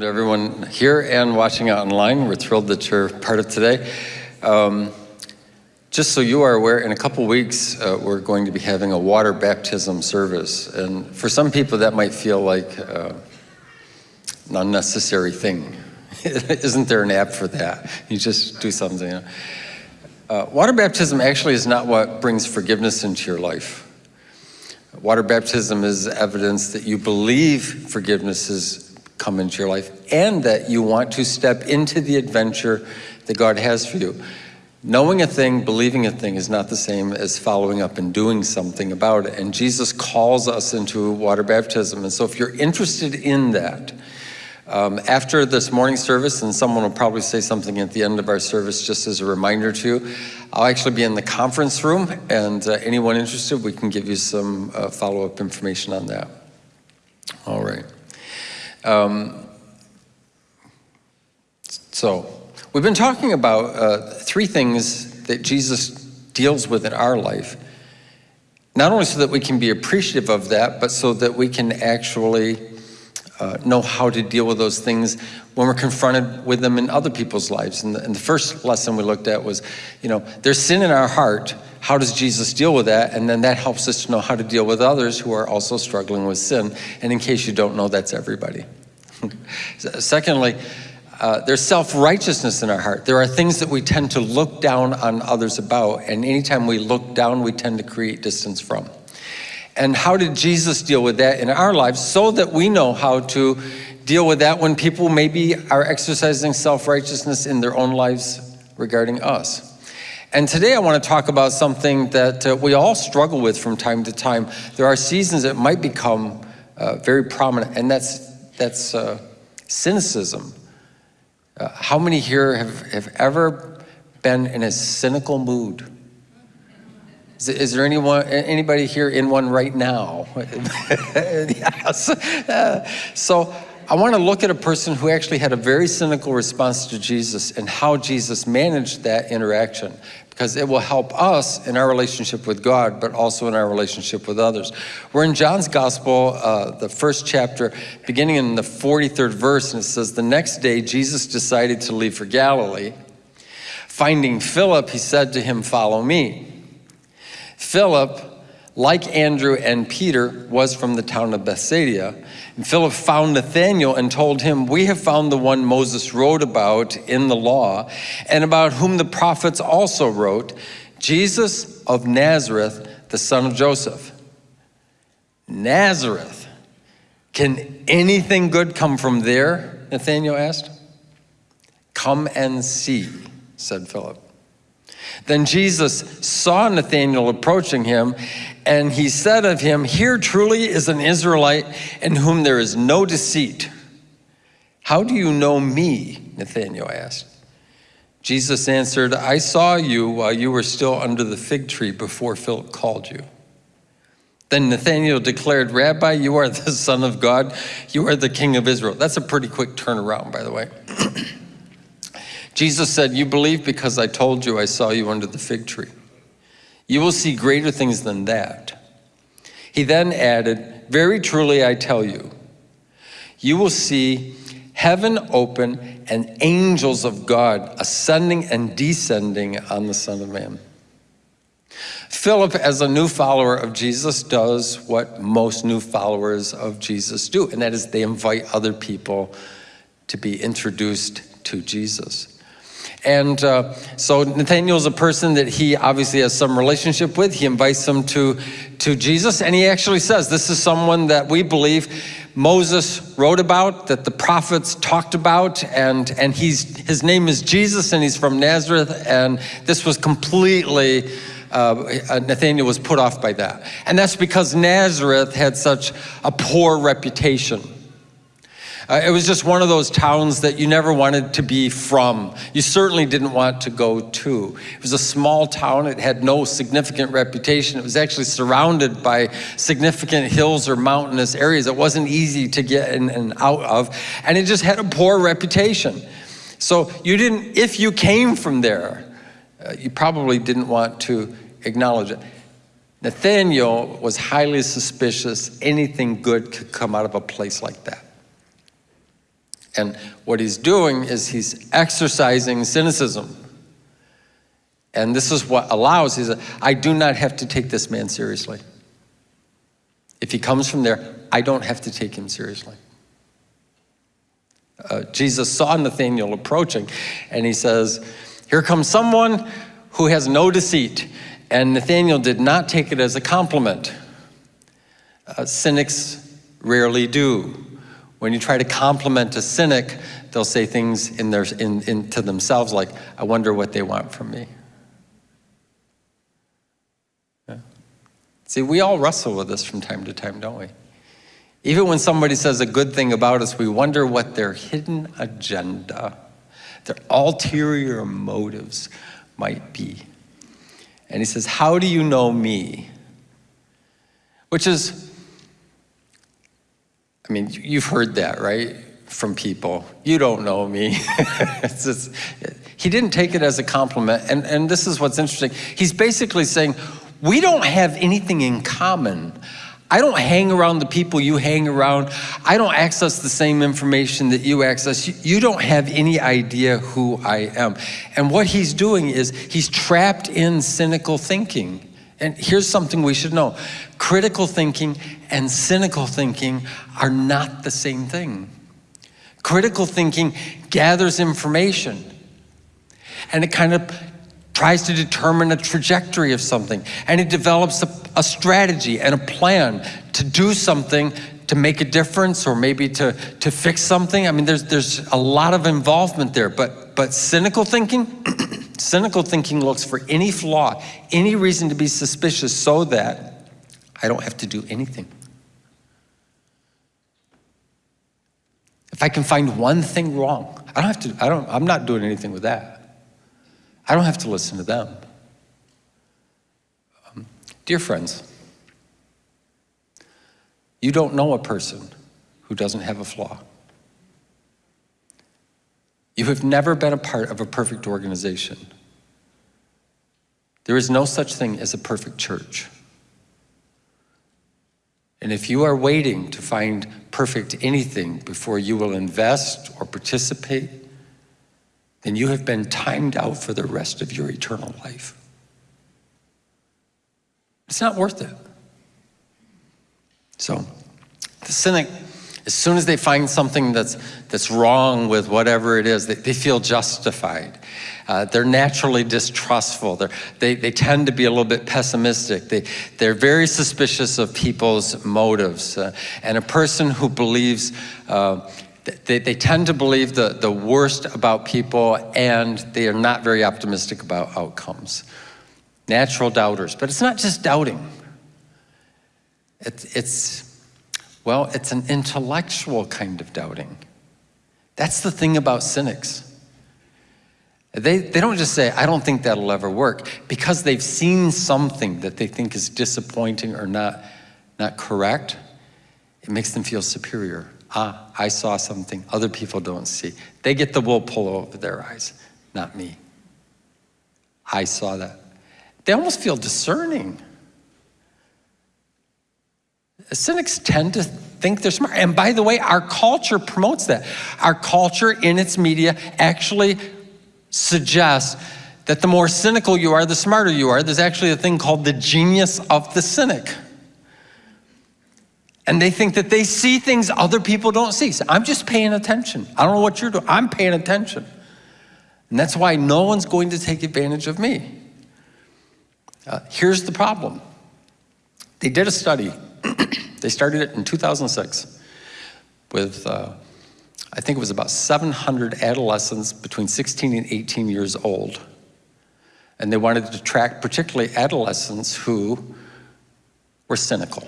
welcome to everyone here and watching online. We're thrilled that you're part of today. Um, just so you are aware, in a couple weeks, uh, we're going to be having a water baptism service. And for some people, that might feel like uh, an unnecessary thing. Isn't there an app for that? You just do something. You know? uh, water baptism actually is not what brings forgiveness into your life. Water baptism is evidence that you believe forgiveness has come into your life and that you want to step into the adventure that God has for you. Knowing a thing, believing a thing is not the same as following up and doing something about it. And Jesus calls us into water baptism. And so if you're interested in that, um, after this morning service, and someone will probably say something at the end of our service just as a reminder to you, I'll actually be in the conference room, and uh, anyone interested, we can give you some uh, follow-up information on that. All right. Um, so, we've been talking about uh, three things that Jesus deals with in our life, not only so that we can be appreciative of that, but so that we can actually uh, know how to deal with those things when we're confronted with them in other people's lives. And the, and the, first lesson we looked at was, you know, there's sin in our heart. How does Jesus deal with that? And then that helps us to know how to deal with others who are also struggling with sin. And in case you don't know, that's everybody. Secondly, uh, there's self-righteousness in our heart. There are things that we tend to look down on others about, and anytime we look down, we tend to create distance from. And how did Jesus deal with that in our lives so that we know how to deal with that when people maybe are exercising self-righteousness in their own lives regarding us. And today I want to talk about something that uh, we all struggle with from time to time. There are seasons that might become uh, very prominent, and that's, that's uh, cynicism. Uh, how many here have, have ever been in a cynical mood? Is, is, there anyone, anybody here in one right now? yes. Uh, so I want to look at a person who actually had a very cynical response to Jesus and how Jesus managed that interaction because it will help us in our relationship with God, but also in our relationship with others. We're in John's Gospel, uh, the first chapter, beginning in the 43rd verse, and it says, The next day Jesus decided to leave for Galilee. Finding Philip, he said to him, Follow me. Philip, like Andrew and Peter, was from the town of Bethsaida. And Philip found Nathanael and told him, We have found the one Moses wrote about in the law, and about whom the prophets also wrote, Jesus of Nazareth, the son of Joseph. Nazareth. Can anything good come from there? Nathanael asked. Come and see, said Philip. Then Jesus saw Nathanael approaching him, and he said of him, Here truly is an Israelite in whom there is no deceit. How do you know me? Nathanael asked. Jesus answered, I saw you while you were still under the fig tree before Philip called you. Then Nathanael declared, Rabbi, you are the Son of God. You are the King of Israel. That's a pretty quick turnaround, by the way. Jesus said, You believe because I told you I saw you under the fig tree. You will see greater things than that. He then added, Very truly I tell you, you will see heaven open and angels of God ascending and descending on the Son of Man. Philip, as a new follower of Jesus, does what most new followers of Jesus do, and that is they invite other people to be introduced to Jesus. And uh, so Nathaniel is a person that he obviously has some relationship with. He invites him to, to Jesus, and he actually says, this is someone that we believe Moses wrote about, that the prophets talked about, and, and he's, his name is Jesus, and he's from Nazareth, and this was completely, uh, Nathaniel was put off by that. And that's because Nazareth had such a poor reputation. Uh, it was just one of those towns that you never wanted to be from. You certainly didn't want to go to. It was a small town. It had no significant reputation. It was actually surrounded by significant hills or mountainous areas. It wasn't easy to get in and out of. And it just had a poor reputation. So you didn't, if you came from there, uh, you probably didn't want to acknowledge it. Nathaniel was highly suspicious anything good could come out of a place like that. And what he's doing is he's exercising cynicism. And this is what allows, he I do not have to take this man seriously. If he comes from there, I don't have to take him seriously. Uh, Jesus saw Nathanael approaching, and he says, Here comes someone who has no deceit. And Nathanael did not take it as a compliment. Uh, cynics rarely do. When you try to compliment a cynic, they'll say things in their, in, in, to themselves like, I wonder what they want from me. Yeah. See, we all wrestle with this from time to time, don't we? Even when somebody says a good thing about us, we wonder what their hidden agenda, their ulterior motives might be. And he says, How do you know me? Which is, I mean, you've heard that, right? From people. You don't know me. just, he didn't take it as a compliment. And, and this is what's interesting. He's basically saying, We don't have anything in common. I don't hang around the people you hang around. I don't access the same information that you access. You don't have any idea who I am. And what he's doing is he's trapped in cynical thinking. And here's something we should know. Critical thinking and cynical thinking are not the same thing. Critical thinking gathers information and it kind of tries to determine a trajectory of something, and it develops a, a, strategy and a plan to do something to make a difference or maybe to, to fix something. I mean, there's, there's a lot of involvement there, but, but cynical thinking, cynical thinking looks for any flaw, any reason to be suspicious so that I don't have to do anything. If I can find one thing wrong, I don't have to, I don't, I'm not doing anything with that. I don't have to listen to them. Um, dear friends, you don't know a person who doesn't have a flaw. You have never been a part of a perfect organization. There is no such thing as a perfect church. And if you are waiting to find perfect anything before you will invest or participate then you have been timed out for the rest of your eternal life. It's not worth it. So, the cynic, as soon as they find something that's, that's wrong with whatever it is, they, they feel justified. Uh, they're naturally distrustful. They're, they, they tend to be a little bit pessimistic. They, they're very suspicious of people's motives. Uh, and a person who believes uh, they, they tend to believe the, the worst about people and they are not very optimistic about outcomes. Natural doubters, but it's not just doubting. It's, it's, well, it's an intellectual kind of doubting. That's the thing about cynics. They, they don't just say, I don't think that'll ever work, because they've seen something that they think is disappointing or not, not correct, it makes them feel superior ah, I saw something other people don't see. They get the wool pulled over their eyes, not me. I saw that. They almost feel discerning. Cynics tend to think they're smart. And by the way, our culture promotes that. Our culture in its media actually suggests that the more cynical you are, the smarter you are. There's actually a thing called the genius of the cynic and they think that they see things other people don't see. So I'm just paying attention. I don't know what you're doing. I'm paying attention. And that's why no one's going to take advantage of me. Uh, here's the problem. They did a study. they started it in 2006 with, uh, I think it was about 700 adolescents between 16 and 18 years old. And they wanted to track particularly adolescents who were cynical.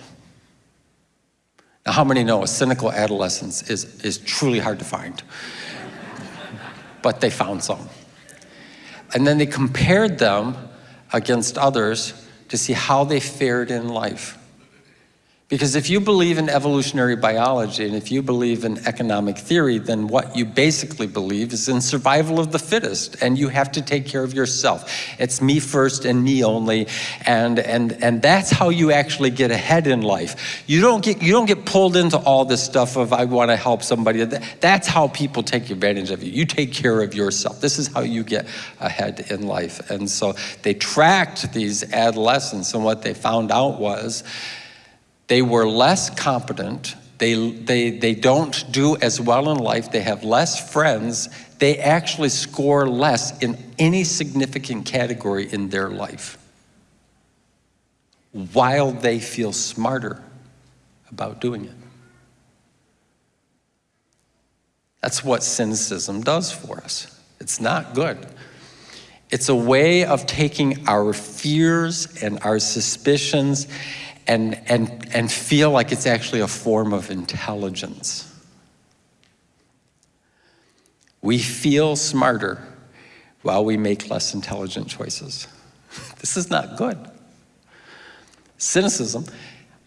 Now, how many know a cynical adolescence is, is truly hard to find? but they found some. And then they compared them against others to see how they fared in life. Because if you believe in evolutionary biology and if you believe in economic theory, then what you basically believe is in survival of the fittest, and you have to take care of yourself. It's me first and me only, and, and, and that's how you actually get ahead in life. You don't get, you don't get pulled into all this stuff of I want to help somebody. That's how people take advantage of you. You take care of yourself. This is how you get ahead in life. And so they tracked these adolescents, and what they found out was they were less competent. They, they, they don't do as well in life. They have less friends. They actually score less in any significant category in their life while they feel smarter about doing it. That's what cynicism does for us. It's not good. It's a way of taking our fears and our suspicions and, and, and feel like it's actually a form of intelligence. We feel smarter while we make less intelligent choices. This is not good. Cynicism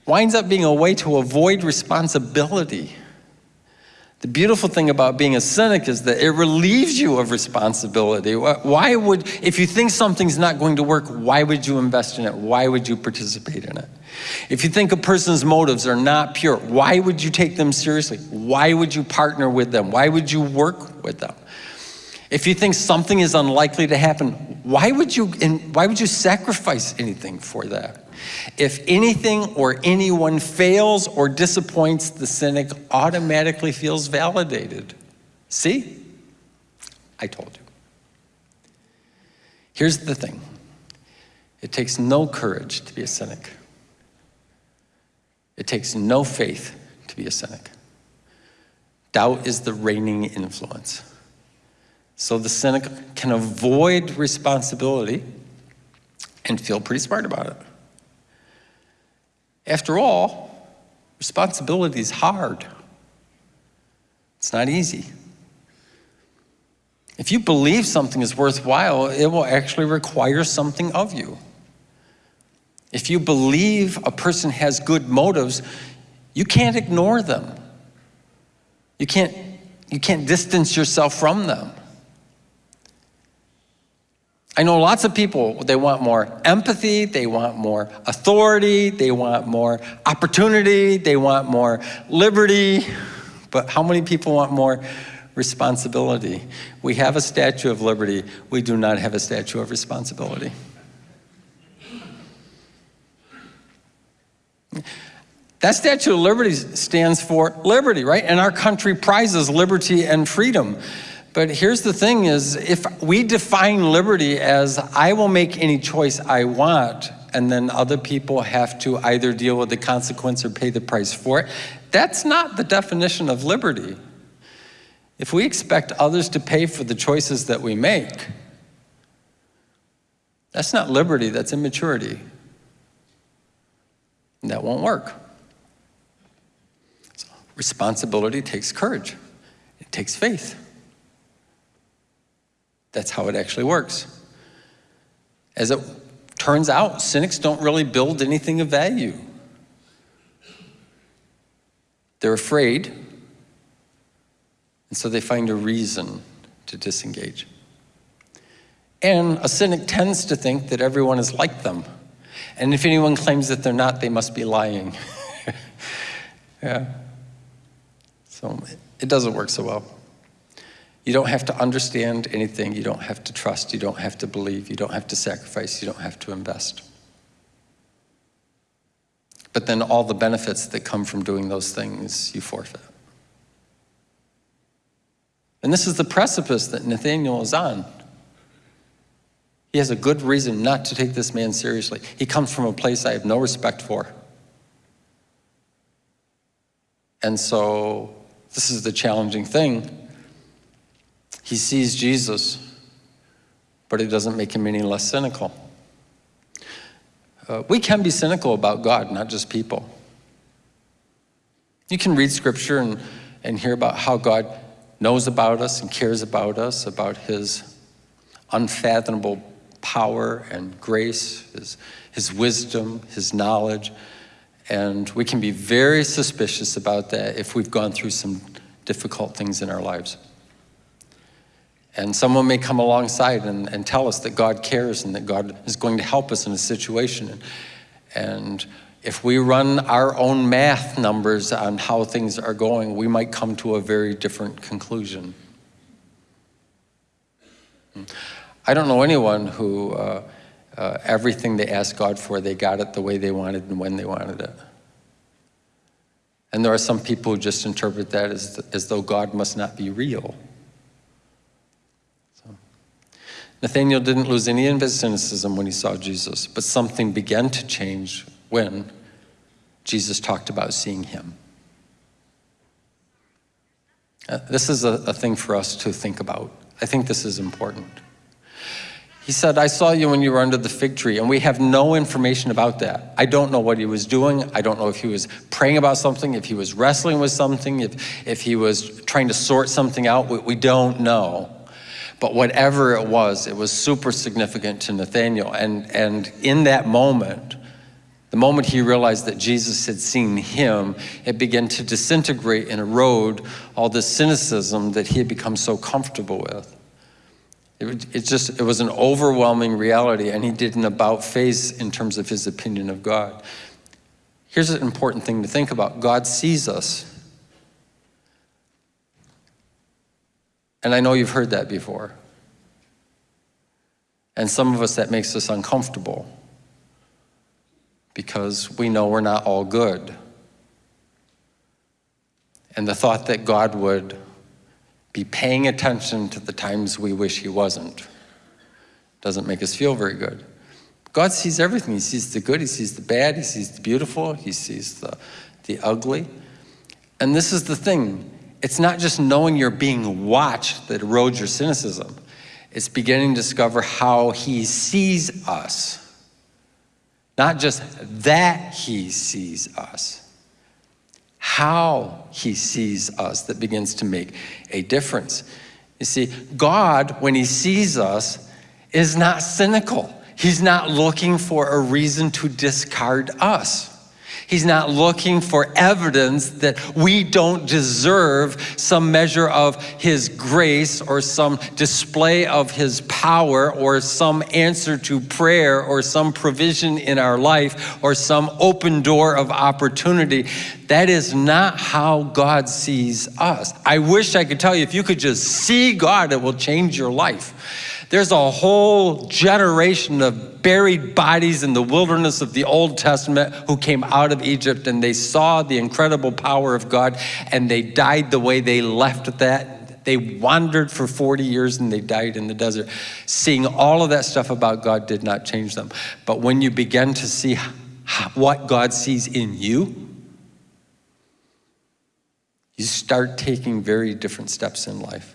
winds up being a way to avoid responsibility. The beautiful thing about being a cynic is that it relieves you of responsibility. Why would, if you think something's not going to work, why would you invest in it? Why would you participate in it? If you think a person's motives are not pure, why would you take them seriously? Why would you partner with them? Why would you work with them? If you think something is unlikely to happen, why would you, why would you sacrifice anything for that? If anything or anyone fails or disappoints, the cynic automatically feels validated. See? I told you. Here's the thing. It takes no courage to be a cynic. It takes no faith to be a cynic. Doubt is the reigning influence. So the cynic can avoid responsibility and feel pretty smart about it. After all, responsibility is hard. It's not easy. If you believe something is worthwhile, it will actually require something of you. If you believe a person has good motives, you can't ignore them. You can't, you can't distance yourself from them. I know lots of people, they want more empathy, they want more authority, they want more opportunity, they want more liberty, but how many people want more responsibility? We have a statue of liberty, we do not have a statue of responsibility. That Statue of Liberty stands for liberty, right? And our country prizes liberty and freedom. But here's the thing is, if we define liberty as I will make any choice I want, and then other people have to either deal with the consequence or pay the price for it, that's not the definition of liberty. If we expect others to pay for the choices that we make, that's not liberty, that's immaturity. And that won't work. So responsibility takes courage. It takes faith. That's how it actually works. As it turns out, cynics don't really build anything of value. They're afraid, and so they find a reason to disengage. And a cynic tends to think that everyone is like them. And if anyone claims that they're not, they must be lying. yeah. So it doesn't work so well. You don't have to understand anything. You don't have to trust. You don't have to believe. You don't have to sacrifice. You don't have to invest. But then all the benefits that come from doing those things, you forfeit. And this is the precipice that Nathaniel is on. He has a good reason not to take this man seriously. He comes from a place I have no respect for. And so this is the challenging thing. He sees Jesus, but it doesn't make him any less cynical. Uh, we can be cynical about God, not just people. You can read scripture and, and hear about how God knows about us and cares about us, about his unfathomable power and grace, his, his wisdom, his knowledge. And we can be very suspicious about that if we've gone through some difficult things in our lives. And someone may come alongside and, and tell us that God cares and that God is going to help us in a situation. And, if we run our own math numbers on how things are going, we might come to a very different conclusion. I don't know anyone who uh, uh, everything they asked God for, they got it the way they wanted and when they wanted it. And there are some people who just interpret that as, as though God must not be real. So, Nathaniel didn't lose any of his cynicism when he saw Jesus, but something began to change when Jesus talked about seeing him. Uh, this is a, a thing for us to think about. I think this is important. He said, I saw you when you were under the fig tree, and we have no information about that. I don't know what he was doing. I don't know if he was praying about something, if he was wrestling with something, if, if he was trying to sort something out. We, we don't know. But whatever it was, it was super significant to Nathaniel. And, and in that moment, the moment he realized that Jesus had seen him, it began to disintegrate and erode all the cynicism that he had become so comfortable with. It, it just, it was an overwhelming reality, and he did an about face in terms of his opinion of God. Here's an important thing to think about God sees us. And I know you've heard that before. And some of us, that makes us uncomfortable because we know we're not all good. And the thought that God would be paying attention to the times we wish he wasn't. Doesn't make us feel very good. God sees everything. He sees the good, he sees the bad, he sees the beautiful, he sees the, the ugly. And this is the thing. It's not just knowing you're being watched that erodes your cynicism. It's beginning to discover how he sees us. Not just that he sees us how he sees us that begins to make a difference. You see, God, when he sees us, is not cynical. He's not looking for a reason to discard us. He's not looking for evidence that we don't deserve some measure of His grace or some display of His power or some answer to prayer or some provision in our life or some open door of opportunity. That is not how God sees us. I wish I could tell you if you could just see God, it will change your life. There's a whole generation of buried bodies in the wilderness of the Old Testament who came out of Egypt and they saw the incredible power of God and they died the way they left that. They wandered for 40 years and they died in the desert. Seeing all of that stuff about God did not change them. But when you begin to see what God sees in you, you start taking very different steps in life.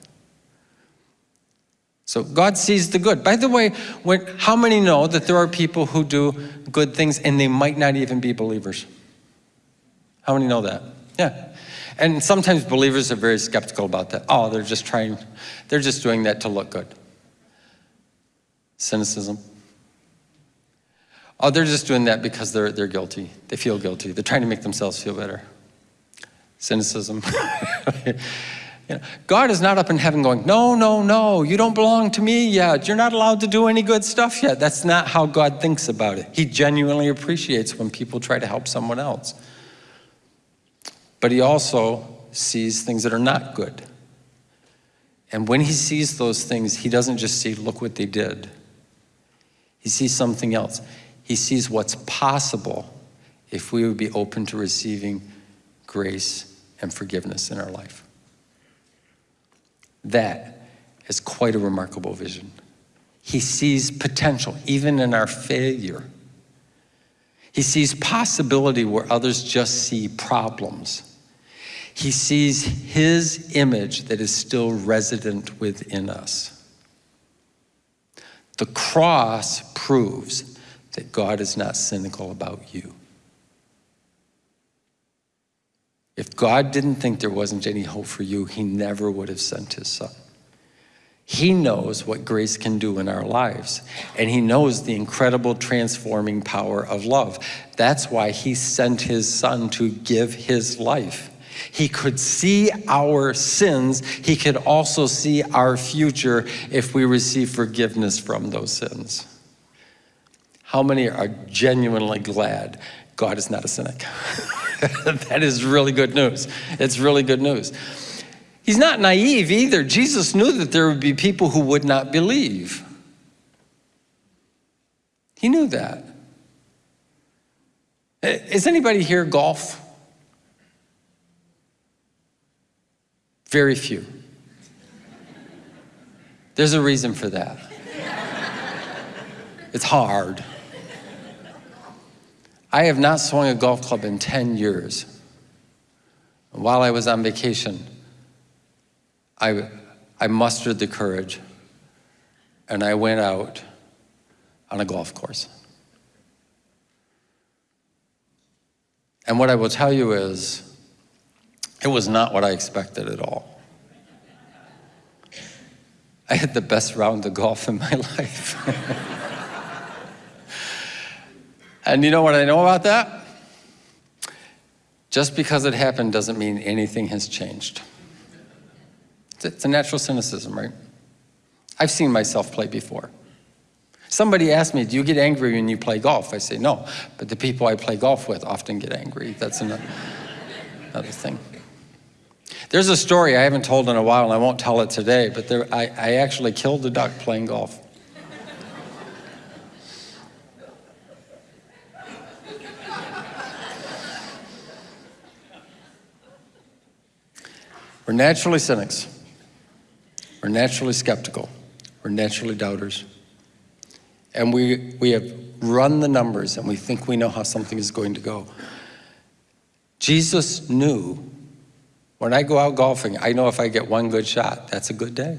So God sees the good. By the way, when, how many know that there are people who do good things and they might not even be believers? How many know that? Yeah. And sometimes believers are very skeptical about that. Oh, they're just trying, they're just doing that to look good. Cynicism. Oh, they're just doing that because they're, they're guilty. They feel guilty. They're trying to make themselves feel better. Cynicism. You know, God is not up in heaven going, no, no, no, you don't belong to me yet. You're not allowed to do any good stuff yet. That's not how God thinks about it. He genuinely appreciates when people try to help someone else. But he also sees things that are not good. And when he sees those things, he doesn't just see, look what they did. He sees something else. He sees what's possible if we would be open to receiving grace and forgiveness in our life. That is quite a remarkable vision. He sees potential even in our failure. He sees possibility where others just see problems. He sees his image that is still resident within us. The cross proves that God is not cynical about you. If God didn't think there wasn't any hope for you, he never would have sent his son. He knows what grace can do in our lives, and He knows the incredible transforming power of love. That's why He sent His Son to give His life. He could see our sins, He could also see our future if we receive forgiveness from those sins. How many are genuinely glad God is not a cynic? that is really good news. It's really good news. He's not naive either. Jesus knew that there would be people who would not believe. He knew that. Is anybody here golf? Very few. There's a reason for that. It's hard. I have not swung a golf club in 10 years. While I was on vacation, I, I mustered the courage and I went out on a golf course. And what I will tell you is, it was not what I expected at all. I had the best round of golf in my life. and you know what I know about that? Just because it happened doesn't mean anything has changed. It's a natural cynicism, right? I've seen myself play before. Somebody asked me, do you get angry when you play golf? I say, no, but the people I play golf with often get angry. That's another, another thing. There's a story I haven't told in a while, and I won't tell it today, but there, I, I actually killed a duck playing golf. We're naturally cynics. We're naturally skeptical. We're naturally doubters. And we, we have run the numbers and we think we know how something is going to go. Jesus knew when I go out golfing, I know if I get one good shot, that's a good day.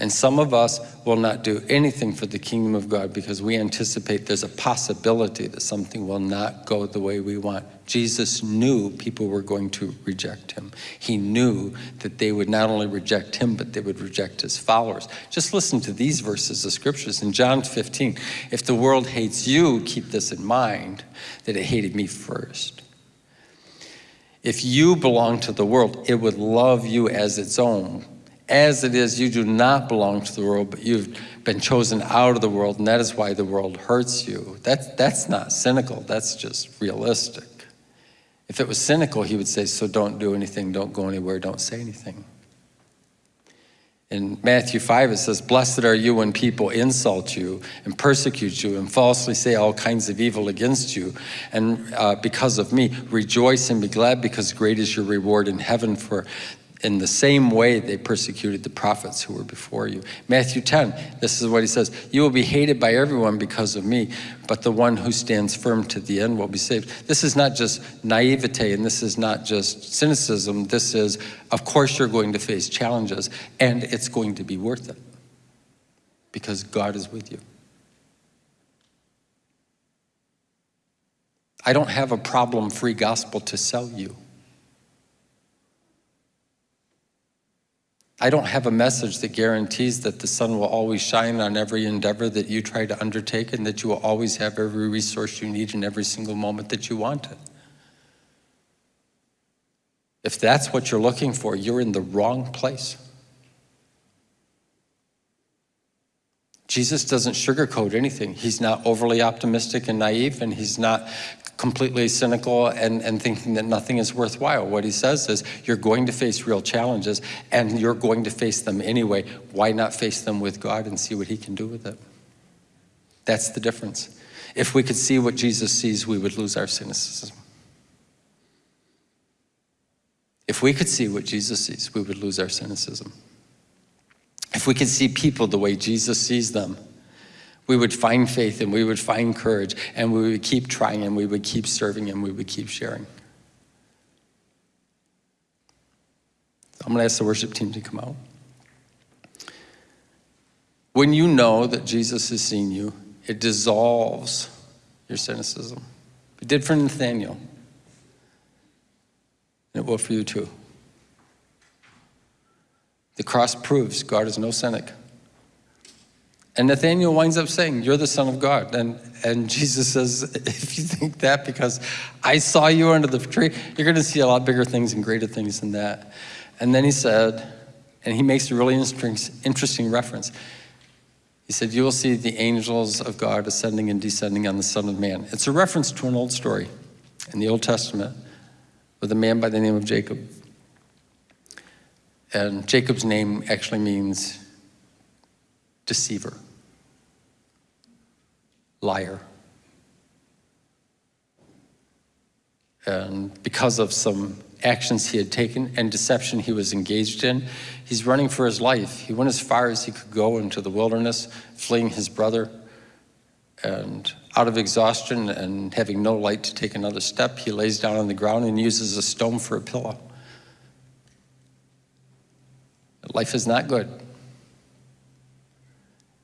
And some of us will not do anything for the kingdom of God because we anticipate there's a possibility that something will not go the way we want. Jesus knew people were going to reject him. He knew that they would not only reject him, but they would reject his followers. Just listen to these verses of scriptures in John 15. If the world hates you, keep this in mind, that it hated me first. If you belong to the world, it would love you as its own as it is, you do not belong to the world, but you've been chosen out of the world, and that is why the world hurts you. That, that's not cynical, that's just realistic. If it was cynical, he would say, so don't do anything, don't go anywhere, don't say anything. In Matthew 5, it says, Blessed are you when people insult you and persecute you and falsely say all kinds of evil against you. And uh, because of me, rejoice and be glad because great is your reward in heaven for in the same way they persecuted the prophets who were before you. Matthew 10, this is what he says You will be hated by everyone because of me, but the one who stands firm to the end will be saved. This is not just naivete and this is not just cynicism. This is, of course, you're going to face challenges and it's going to be worth it because God is with you. I don't have a problem free gospel to sell you. I don't have a message that guarantees that the sun will always shine on every endeavor that you try to undertake and that you will always have every resource you need in every single moment that you want it. If that's what you're looking for, you're in the wrong place. Jesus doesn't sugarcoat anything. He's not overly optimistic and naive, and he's not completely cynical and, and thinking that nothing is worthwhile. What he says is, you're going to face real challenges, and you're going to face them anyway. Why not face them with God and see what he can do with it? That's the difference. If we could see what Jesus sees, we would lose our cynicism. If we could see what Jesus sees, we would lose our cynicism. If we could see people the way Jesus sees them, we would find faith and we would find courage and we would keep trying and we would keep serving and we would keep sharing. So I'm going to ask the worship team to come out. When you know that Jesus has seen you, it dissolves your cynicism. It did for Nathaniel. And it will for you too. The cross proves God is no cynic. And Nathaniel winds up saying, You're the Son of God. And, and Jesus says, If you think that because I saw you under the tree, you're going to see a lot bigger things and greater things than that. And then he said, and he makes a really interesting reference. He said, You will see the angels of God ascending and descending on the Son of Man. It's a reference to an old story in the Old Testament with a man by the name of Jacob. And Jacob's name actually means deceiver, liar. And because of some actions he had taken and deception he was engaged in, he's running for his life. He went as far as he could go into the wilderness, fleeing his brother. And out of exhaustion and having no light to take another step, he lays down on the ground and uses a stone for a pillow. Life is not good.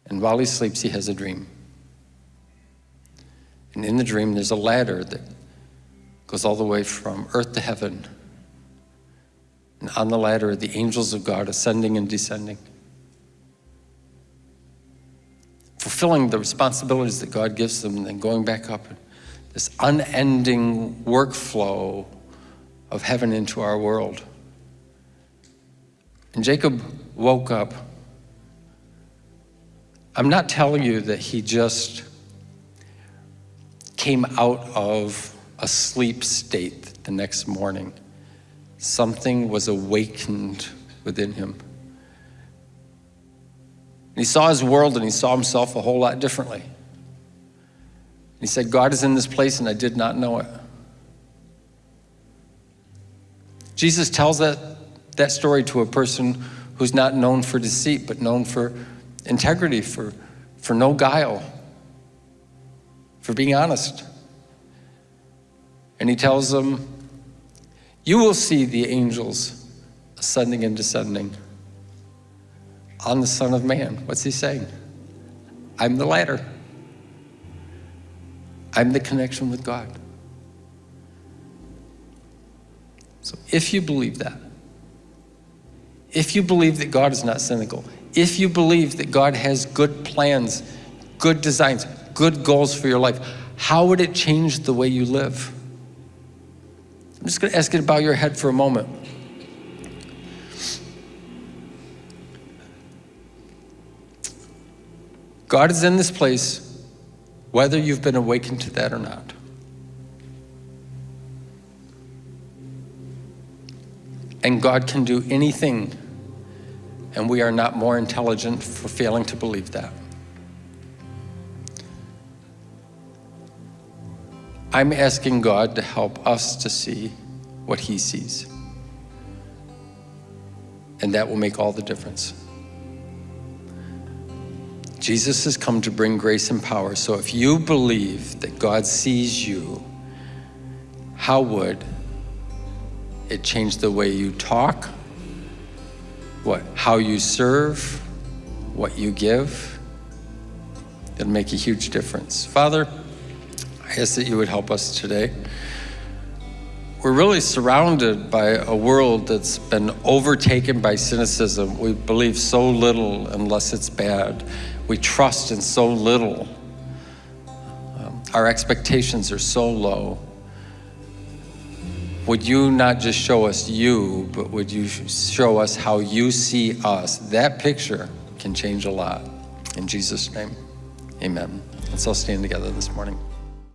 And while he sleeps, he has a dream. And in the dream, there's a ladder that goes all the way from earth to heaven. And on the ladder are the angels of God ascending and descending, fulfilling the responsibilities that God gives them, and then going back up. This unending workflow of heaven into our world. And Jacob woke up I'm not telling you that he just came out of a sleep state the next morning. Something was awakened within him. And he saw his world and he saw himself a whole lot differently. He said, God is in this place and I did not know it. Jesus tells that, that story to a person who's not known for deceit, but known for integrity, for, for no guile, for being honest. And he tells them, You will see the angels ascending and descending on the Son of Man. What's he saying? I'm the ladder. I'm the connection with God. So if you believe that, if you believe that God is not cynical, if you believe that God has good plans, good designs, good goals for your life, how would it change the way you live? I'm just going to ask you to bow your head for a moment. God is in this place, whether you've been awakened to that or not. And God can do anything and we are not more intelligent for failing to believe that. I'm asking God to help us to see what He sees. And that will make all the difference. Jesus has come to bring grace and power. So if you believe that God sees you, how would it change the way you talk, what, how you serve, what you give, it'll make a huge difference. Father, I ask that you would help us today. We're really surrounded by a world that's been overtaken by cynicism. We believe so little unless it's bad. We trust in so little. Um, our expectations are so low would you not just show us you, but would you show us how you see us? That picture can change a lot. In Jesus' name, amen. Let's all stand together this morning.